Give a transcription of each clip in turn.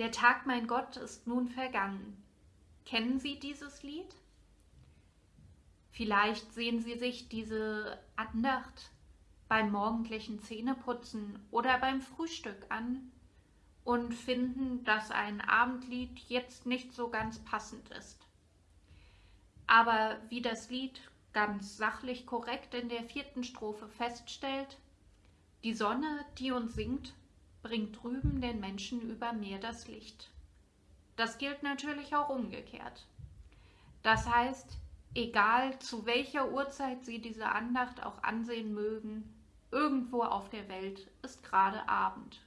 Der Tag, mein Gott, ist nun vergangen. Kennen Sie dieses Lied? Vielleicht sehen Sie sich diese Andacht beim morgendlichen Zähneputzen oder beim Frühstück an und finden, dass ein Abendlied jetzt nicht so ganz passend ist. Aber wie das Lied ganz sachlich korrekt in der vierten Strophe feststellt, die Sonne, die uns singt, bringt drüben den Menschen über Meer das Licht. Das gilt natürlich auch umgekehrt. Das heißt, egal zu welcher Uhrzeit Sie diese Andacht auch ansehen mögen, irgendwo auf der Welt ist gerade Abend.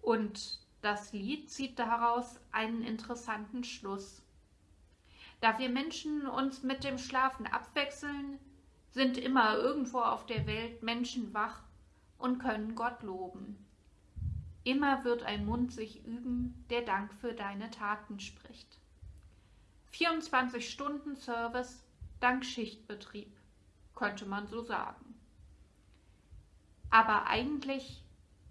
Und das Lied zieht daraus einen interessanten Schluss. Da wir Menschen uns mit dem Schlafen abwechseln, sind immer irgendwo auf der Welt Menschen wach und können Gott loben. Immer wird ein Mund sich üben, der Dank für deine Taten spricht. 24 Stunden Service dank Schichtbetrieb, könnte man so sagen. Aber eigentlich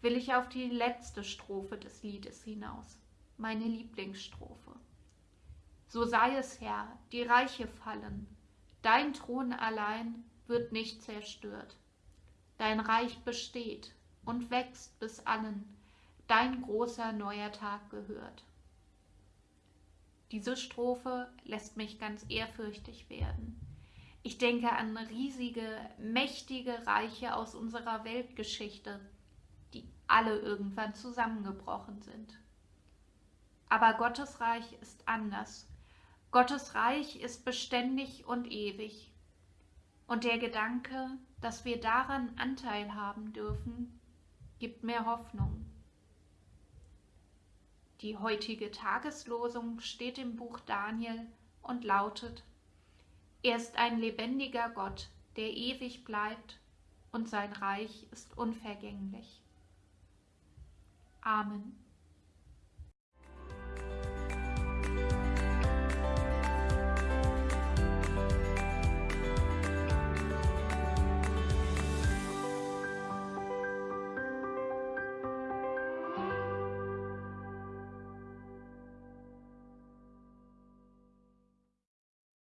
will ich auf die letzte Strophe des Liedes hinaus, meine Lieblingsstrophe. So sei es, Herr, die Reiche fallen, dein Thron allein wird nicht zerstört. Dein Reich besteht und wächst bis allen, dein großer neuer Tag gehört. Diese Strophe lässt mich ganz ehrfürchtig werden. Ich denke an riesige, mächtige Reiche aus unserer Weltgeschichte, die alle irgendwann zusammengebrochen sind. Aber Gottes Reich ist anders. Gottes Reich ist beständig und ewig. Und der Gedanke, dass wir daran Anteil haben dürfen, gibt mir Hoffnung. Die heutige Tageslosung steht im Buch Daniel und lautet, Er ist ein lebendiger Gott, der ewig bleibt, und sein Reich ist unvergänglich. Amen.